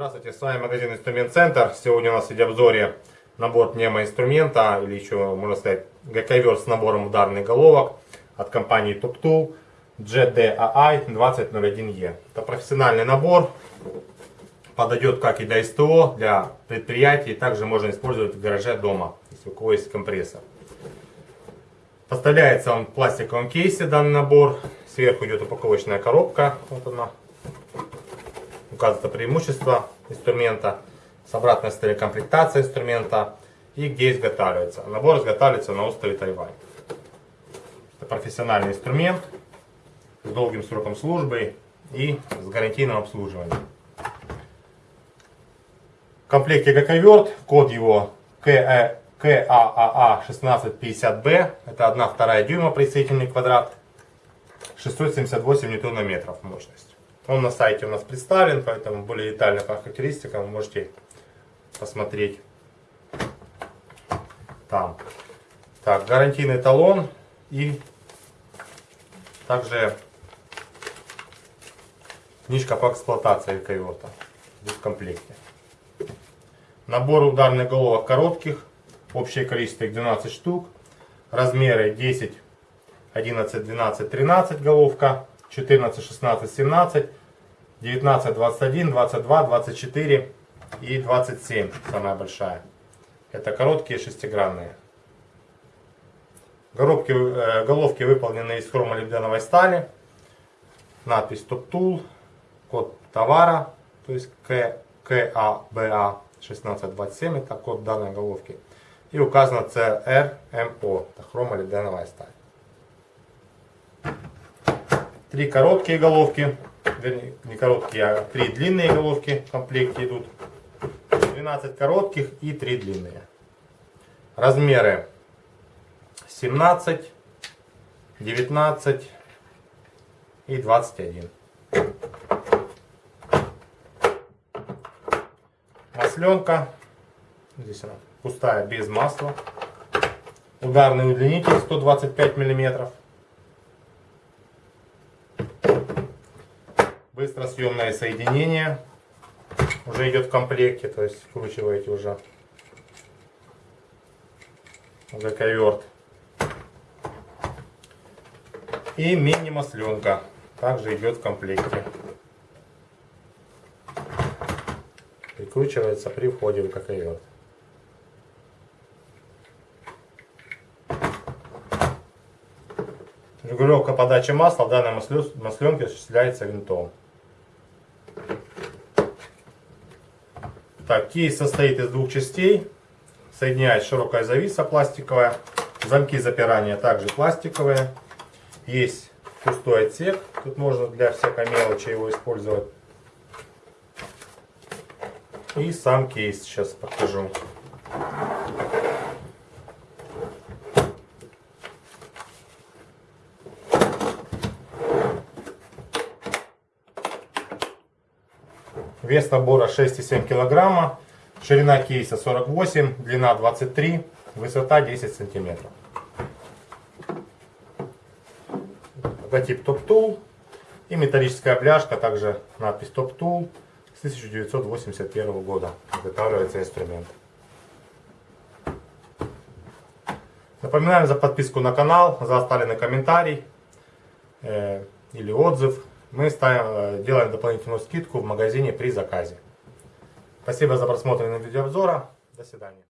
Здравствуйте, с вами магазин Инструмент Центр. Сегодня у нас в обзоре набор пневмоинструмента, или еще можно сказать ГКВер с набором ударных головок от компании Top Tool GDAI 2001E. Это профессиональный набор, подойдет как и для СТО, для предприятий, также можно использовать в гараже дома, если у кого есть компрессор. Поставляется он в пластиковом кейсе данный набор, сверху идет упаковочная коробка, вот она, указывается преимущество инструмента, с обратной стороны комплектация инструмента и где изготавливается. Набор изготавливается на острове Тайвань. Это профессиональный инструмент с долгим сроком службы и с гарантийным обслуживанием. В комплекте ГК-верт, код его КААА 1650B, это 1,2 дюйма присоединительный квадрат, 678 ньютонометров мощность. Он на сайте у нас представлен, поэтому более детально по характеристикам вы можете посмотреть там. Так, гарантийный талон и также книжка по эксплуатации койота в комплекте. Набор ударных головок коротких, общее количество их 12 штук, размеры 10, 11, 12, 13 головка, 14, 16, 17, 19, 21, 22, 24 и 27 самая большая. Это короткие шестигранные. Головки, э, головки выполнены из хромолибденовой стали. Надпись Top Tool, код товара, то есть КАБА 1627, это код данной головки. И указано CRMO, это хромолибденовая сталь. Три короткие головки, вернее, не короткие, а три длинные головки в комплекте идут. 12 коротких и 3 длинные. Размеры 17, 19 и 21. Масленка. Здесь она пустая, без масла. Ударный удлинитель 125 миллиметров. Быстросъемное соединение уже идет в комплекте, то есть вкручиваете уже ГК-верт. И мини-масленка также идет в комплекте. Прикручивается при входе в ГК-верт. Регулировка подачи масла в данной масленке осуществляется винтом. Так, кейс состоит из двух частей. Соединяет широкая зависа пластиковая. Замки запирания также пластиковые. Есть пустой отсек. Тут можно для всякой мелочи его использовать. И сам кейс сейчас покажу. Вес набора 6,7 кг. Ширина кейса 48, длина 23, высота 10 сантиметров. Логотип Top Tool и металлическая бляшка, также надпись Top Tool с 1981 года. Изготавливается инструмент. Напоминаем за подписку на канал, за оставленный комментарий э, или отзыв мы ставим, э, делаем дополнительную скидку в магазине при заказе. Спасибо за просмотр видеообзора. До свидания.